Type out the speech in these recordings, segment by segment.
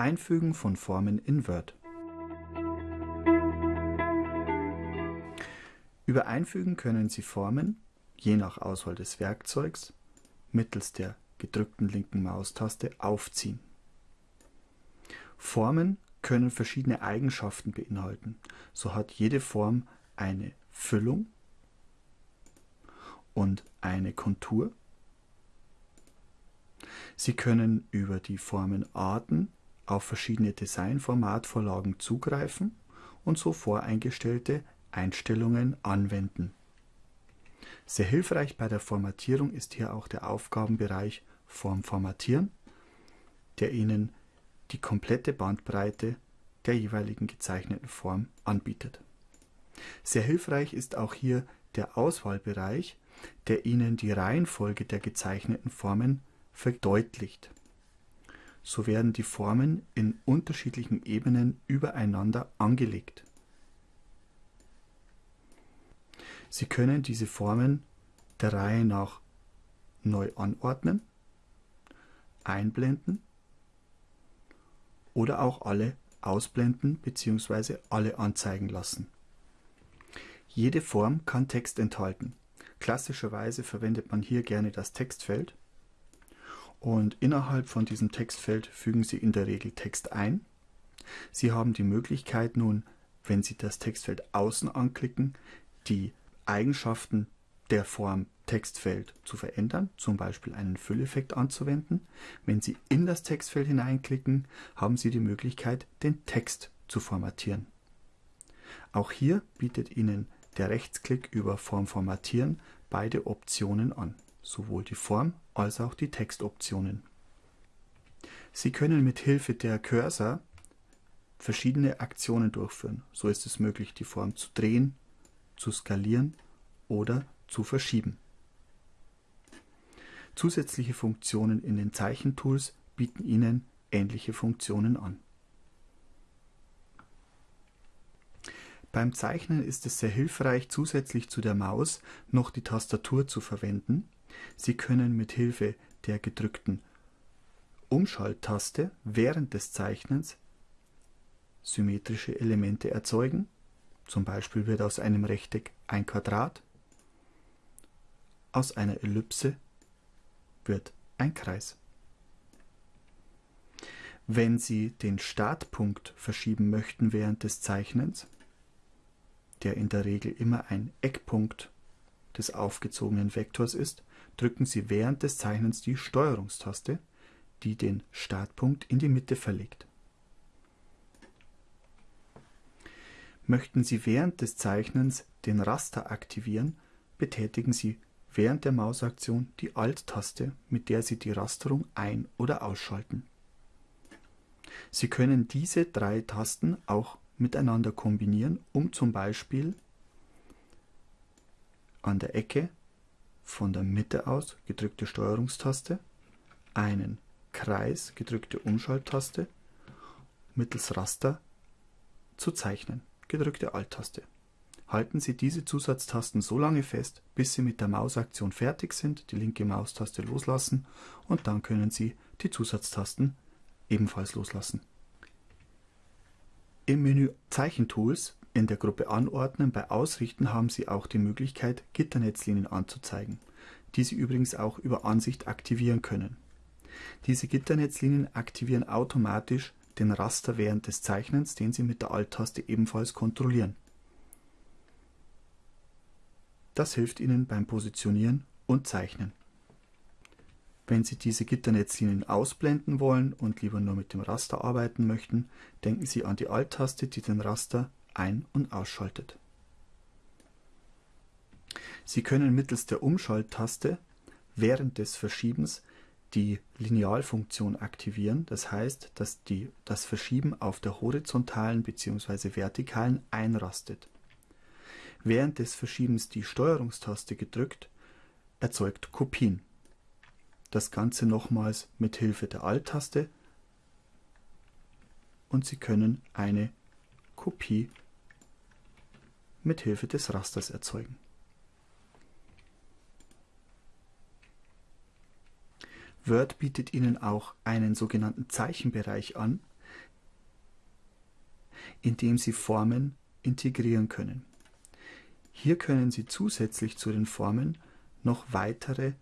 Einfügen von Formen in Word. Über Einfügen können Sie Formen, je nach Auswahl des Werkzeugs, mittels der gedrückten linken Maustaste aufziehen. Formen können verschiedene Eigenschaften beinhalten. So hat jede Form eine Füllung und eine Kontur. Sie können über die Formenarten auf verschiedene Designformatvorlagen zugreifen und so voreingestellte Einstellungen anwenden. Sehr hilfreich bei der Formatierung ist hier auch der Aufgabenbereich Form formatieren, der Ihnen die komplette Bandbreite der jeweiligen gezeichneten Form anbietet. Sehr hilfreich ist auch hier der Auswahlbereich, der Ihnen die Reihenfolge der gezeichneten Formen verdeutlicht. So werden die Formen in unterschiedlichen Ebenen übereinander angelegt. Sie können diese Formen der Reihe nach neu anordnen, einblenden oder auch alle ausblenden bzw. alle anzeigen lassen. Jede Form kann Text enthalten. Klassischerweise verwendet man hier gerne das Textfeld und innerhalb von diesem Textfeld fügen Sie in der Regel Text ein. Sie haben die Möglichkeit nun, wenn Sie das Textfeld außen anklicken, die Eigenschaften der Form Textfeld zu verändern, zum Beispiel einen Fülleffekt anzuwenden. Wenn Sie in das Textfeld hineinklicken, haben Sie die Möglichkeit, den Text zu formatieren. Auch hier bietet Ihnen der Rechtsklick über Form formatieren beide Optionen an, sowohl die Form als auch die Textoptionen. Sie können mit Hilfe der Cursor verschiedene Aktionen durchführen. So ist es möglich, die Form zu drehen, zu skalieren oder zu verschieben. Zusätzliche Funktionen in den Zeichentools bieten Ihnen ähnliche Funktionen an. Beim Zeichnen ist es sehr hilfreich, zusätzlich zu der Maus noch die Tastatur zu verwenden. Sie können mit Hilfe der gedrückten Umschalttaste während des Zeichnens symmetrische Elemente erzeugen. Zum Beispiel wird aus einem Rechteck ein Quadrat, aus einer Ellipse wird ein Kreis. Wenn Sie den Startpunkt verschieben möchten während des Zeichnens, der in der Regel immer ein Eckpunkt des aufgezogenen Vektors ist, drücken Sie während des Zeichnens die Steuerungstaste, die den Startpunkt in die Mitte verlegt. Möchten Sie während des Zeichnens den Raster aktivieren, betätigen Sie während der Mausaktion die Alt-Taste, mit der Sie die Rasterung ein- oder ausschalten. Sie können diese drei Tasten auch miteinander kombinieren, um zum Beispiel an der Ecke von der Mitte aus gedrückte Steuerungstaste, einen Kreis gedrückte Umschalttaste mittels Raster zu zeichnen, gedrückte Alt-Taste. Halten Sie diese Zusatztasten so lange fest, bis Sie mit der Mausaktion fertig sind, die linke Maustaste loslassen und dann können Sie die Zusatztasten ebenfalls loslassen. Im Menü Zeichentools in der Gruppe Anordnen bei Ausrichten haben Sie auch die Möglichkeit, Gitternetzlinien anzuzeigen, die Sie übrigens auch über Ansicht aktivieren können. Diese Gitternetzlinien aktivieren automatisch den Raster während des Zeichnens, den Sie mit der Alt-Taste ebenfalls kontrollieren. Das hilft Ihnen beim Positionieren und Zeichnen. Wenn Sie diese Gitternetzlinien ausblenden wollen und lieber nur mit dem Raster arbeiten möchten, denken Sie an die Alt-Taste, die den Raster ein- und ausschaltet. Sie können mittels der Umschalttaste während des Verschiebens die Linealfunktion aktivieren, das heißt, dass die, das Verschieben auf der horizontalen bzw. vertikalen einrastet. Während des Verschiebens die Steuerungstaste gedrückt erzeugt Kopien das Ganze nochmals mit Hilfe der Alt-Taste und Sie können eine Kopie mit Hilfe des Rasters erzeugen. Word bietet Ihnen auch einen sogenannten Zeichenbereich an. indem Sie Formen integrieren können. Hier können Sie zusätzlich zu den Formen noch weitere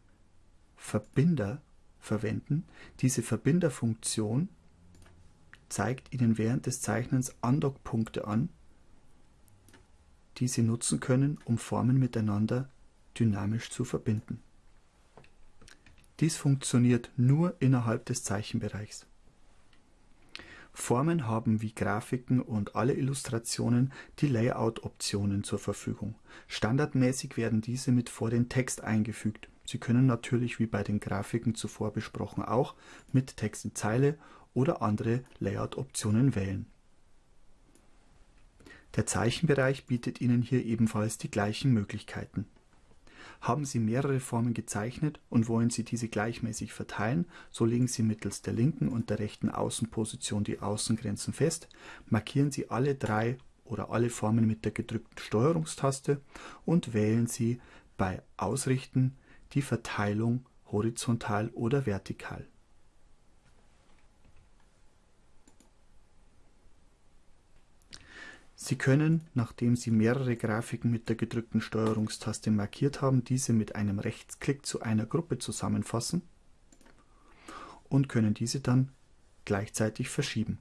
Verbinder verwenden. Diese Verbinderfunktion zeigt Ihnen während des Zeichnens Andockpunkte an, die Sie nutzen können, um Formen miteinander dynamisch zu verbinden. Dies funktioniert nur innerhalb des Zeichenbereichs. Formen haben wie Grafiken und alle Illustrationen die Layout-Optionen zur Verfügung. Standardmäßig werden diese mit vor den Text eingefügt. Sie können natürlich wie bei den Grafiken zuvor besprochen auch mit Text in Zeile oder andere Layout-Optionen wählen. Der Zeichenbereich bietet Ihnen hier ebenfalls die gleichen Möglichkeiten. Haben Sie mehrere Formen gezeichnet und wollen Sie diese gleichmäßig verteilen, so legen Sie mittels der linken und der rechten Außenposition die Außengrenzen fest, markieren Sie alle drei oder alle Formen mit der gedrückten Steuerungstaste und wählen Sie bei Ausrichten die Verteilung horizontal oder vertikal. Sie können, nachdem Sie mehrere Grafiken mit der gedrückten Steuerungstaste markiert haben, diese mit einem Rechtsklick zu einer Gruppe zusammenfassen und können diese dann gleichzeitig verschieben.